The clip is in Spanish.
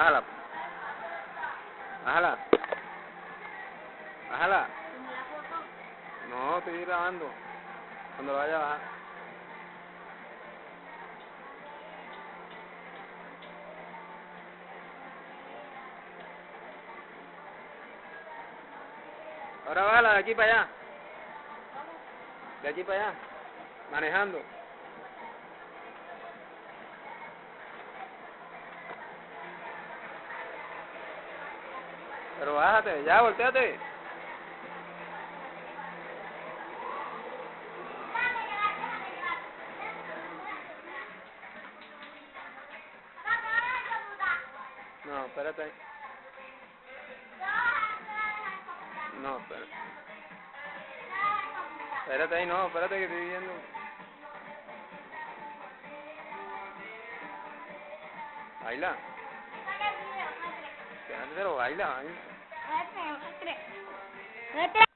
Bájala. Bájala. Bájala. No, estoy grabando. Cuando lo vaya a bajar. Ahora bájala de aquí para allá. De aquí para allá. Manejando. Pero bájate, ya, volteate. No, espérate. No, espérate. Espérate ahí, no, espérate que estoy viendo. Baila. Pero baila, baila. 待って待って待